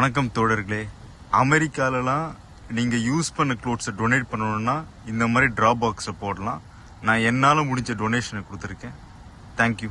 வணக்கம் தோழர்களே. அமெரிக்காலலாம் நீங்கள் யூஸ் பண்ண க்ளோத்ஸை டொனேட் பண்ணணும்னா இந்த மாதிரி ட்ராபாக்ஸை போடலாம். நான் என்னால் முடிஞ்ச டொனேஷனை கொடுத்துருக்கேன். தேங்க்யூ